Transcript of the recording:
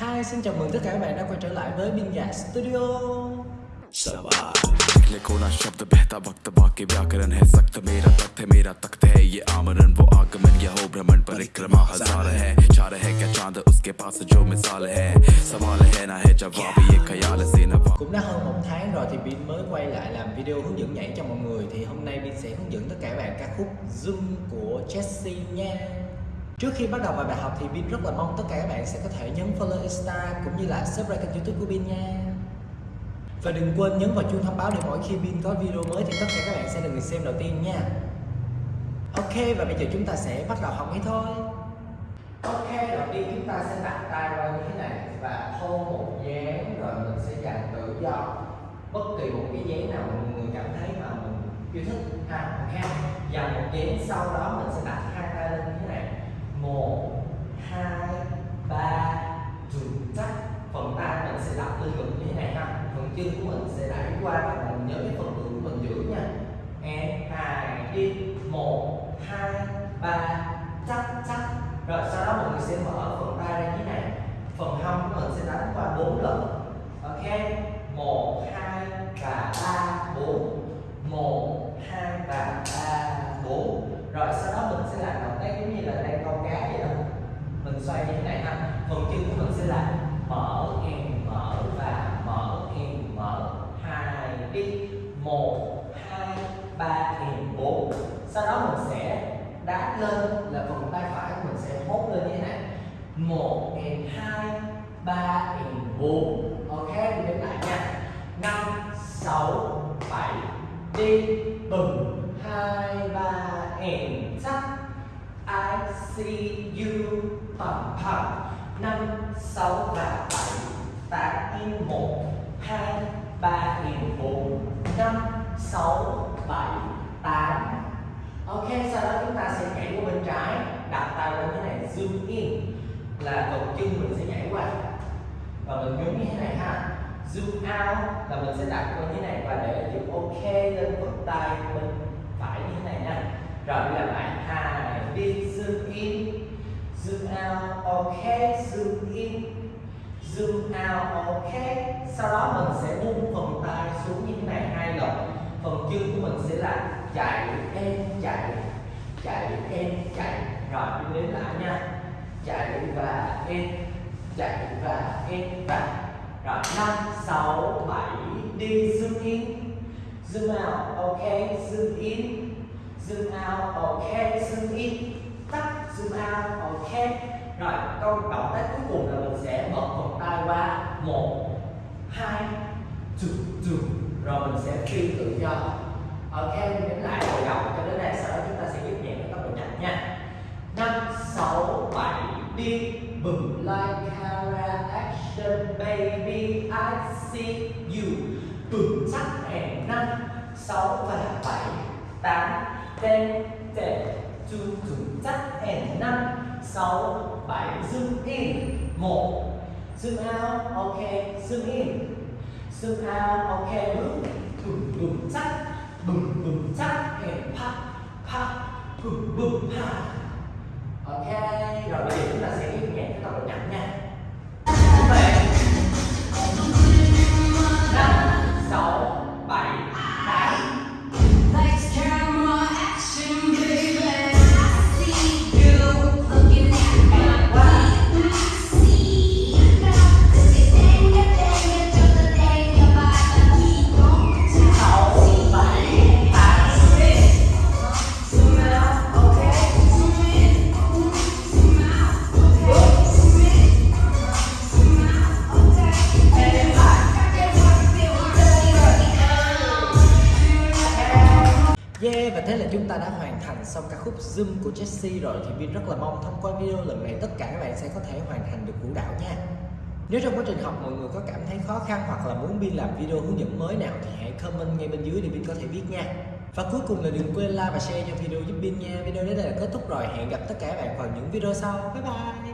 Hi, xin chào mừng tất cả các bạn đã quay trở lại với Bin Gà Studio सवाल निकले कोना शब्द बहता वक्त बाकी व्याकरण है सख्त मेरा तख्त है मेरा तख्त है ये आमरण वो आगमन यह हो भ्रमण परिक्रमा हजार है चार है क्या चांद उसके पास जो मिसाल है सवाल है ना है जवाब ये ख्याल से नवा Cũng đã hơn một tháng rồi thì Bin mới quay lại làm video hướng dẫn nhảy cho mọi người Thì hôm nay Bin sẽ hướng dẫn tất cả các bạn ca khúc Zoom của Jessie nha Trước khi bắt đầu vào bài học thì Bin rất là mong tất cả các bạn sẽ có thể nhấn follow Insta cũng như là subscribe kênh youtube của Bin nha. Và đừng quên nhấn vào chuông thông báo để mỗi khi Bin có video mới thì tất cả các bạn sẽ được người xem đầu tiên nha. Ok và bây giờ chúng ta sẽ bắt đầu học ngay thôi. Ok, đầu tiên chúng ta sẽ đặt tay vào như thế này và hôn một dáng rồi mình sẽ dành tự do. Bất kỳ một cái dáng nào mà người cảm thấy mà mình yêu thích. Ha ok. Dành một dáng sau đó mình sẽ đặt hai tay lên một, hai, ba trừ chắc phần tay mình sẽ đặt lên ngực như thế này ha. Phần chân của mình sẽ đẩy qua và mình nhớ cái phần ngực của mình giữ nha. And hai, đi. Một, hai, ba, chắc chắc. Rồi sau đó mọi người sẽ mở phần tay ra như thế này. Phần hông của mình sẽ đánh qua bốn lần. Ok? Một, hai và ba. thuận chân của mình sẽ là mở em mở và mở em mở. Hai đi. Một, hai, ba em bốn. Sau đó mình sẽ đá lên là phần tay phải của mình sẽ hốt lên như thế này. Một, em hai, ba em bốn. Ok, mình đến lại nha. Năm, sáu, bảy. Đi. Bừng. Hai, ba, em. Chắc I see you. Bump pump 5, 6 và 7 8 in 1, 2, 3 in 4, 5, 6, 7, 8 Ok, sau đó chúng ta sẽ nhảy qua bên trái. Đặt tay lên cái này zoom in Là cột chân mình sẽ nhảy qua. Và mình nhấn như thế này ha. Zoom out là mình sẽ đặt qua như thế này Và để chữ OK lên vút tay mình. Zoom out ok zoom in. Zoom out ok. Sau đó mình sẽ buông phần tay xuống như thế này hai lần. Phần chân của mình sẽ là chạy em, chạy chạy em, chạy rồi đi đến lại nha. Chạy và em, chạy và em, và. Rồi, năm, sáu, bảy, đi zoom in. Zoom out ok zoom in. Zoom out ok zoom in zoom out ok rồi, câu động tác cuối cùng là mình sẽ mở phần tay qua. Một, hai chục chục rồi mình sẽ phi tự do. Ok nhấn lại hồi đầu cho đến đây sau đó chúng ta sẽ giúp nhẹ với tốc độ nhanh nha. Năm, sáu, bảy, đi. Bừng like, camera, action, baby, I see you. Bừng chắc hẹn năm, sáu và bảy, tám, ten ten, two two chắc ẻn năm, sáu, bảy zoom in. Một. Zoom out ok zoom in. Zoom out ok bước bừng bừng, chắc. Bừng bừng, chắc, ẻn pa pa bừng bừng pa ok, rồi. bây giờ Yeah, và thế là chúng ta đã hoàn thành xong ca khúc Zoom của Jessie rồi thì Vin rất là mong thông qua video lần này tất cả các bạn sẽ có thể hoàn thành được vũ đạo nha. Nếu trong quá trình học mọi người có cảm thấy khó khăn hoặc là muốn Vin làm video hướng dẫn mới nào thì hãy comment ngay bên dưới để Vin có thể viết nha. Và cuối cùng là đừng quên like và share cho video giúp Vin nha. Video đến đây là kết thúc rồi. Hẹn gặp tất cả các bạn vào những video sau. Bye bye.